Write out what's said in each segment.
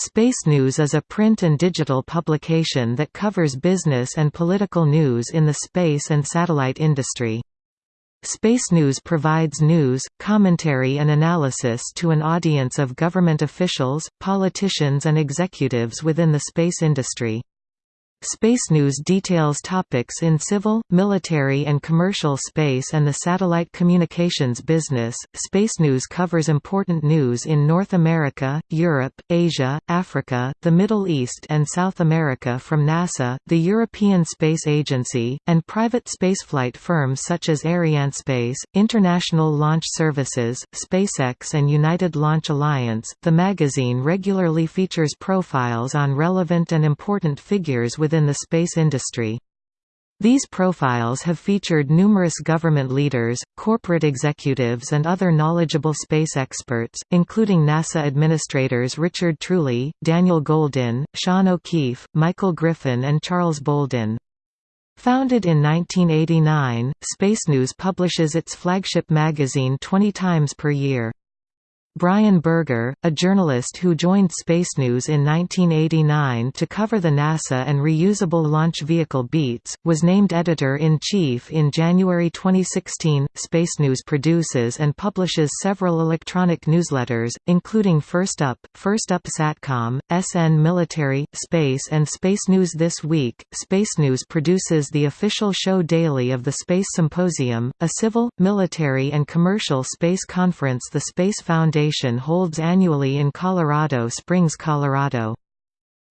Space News is a print and digital publication that covers business and political news in the space and satellite industry. Space News provides news, commentary and analysis to an audience of government officials, politicians and executives within the space industry. Space News details topics in civil, military, and commercial space and the satellite communications business. Space News covers important news in North America, Europe, Asia, Africa, the Middle East, and South America from NASA, the European Space Agency, and private spaceflight firms such as Arianespace, International Launch Services, SpaceX, and United Launch Alliance. The magazine regularly features profiles on relevant and important figures with within the space industry. These profiles have featured numerous government leaders, corporate executives and other knowledgeable space experts, including NASA administrators Richard Truly, Daniel Goldin, Sean O'Keefe, Michael Griffin and Charles Bolden. Founded in 1989, Space News publishes its flagship magazine 20 times per year. Brian Berger, a journalist who joined Space News in 1989 to cover the NASA and reusable launch vehicle beats, was named editor-in-chief in January 2016. Space News produces and publishes several electronic newsletters, including First Up, First Up Satcom, SN Military, Space and Space News This Week. Space News produces the official show daily of the Space Symposium, a civil, military and commercial space conference the Space Foundation Holds annually in Colorado Springs, Colorado.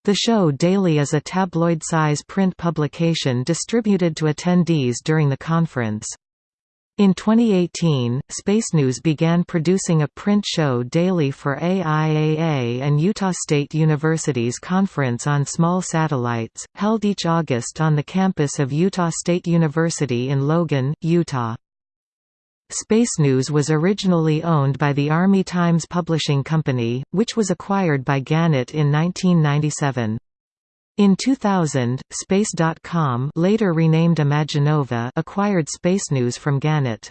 The show daily is a tabloid-size print publication distributed to attendees during the conference. In 2018, Space News began producing a print show daily for AIAA and Utah State University's Conference on Small Satellites, held each August on the campus of Utah State University in Logan, Utah. Space News was originally owned by the Army Times Publishing Company, which was acquired by Gannett in 1997. In 2000, Space.com later renamed Imaginova acquired Space News from Gannett.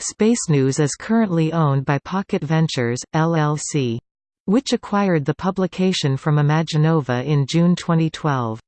Space News is currently owned by Pocket Ventures, LLC. Which acquired the publication from Imaginova in June 2012.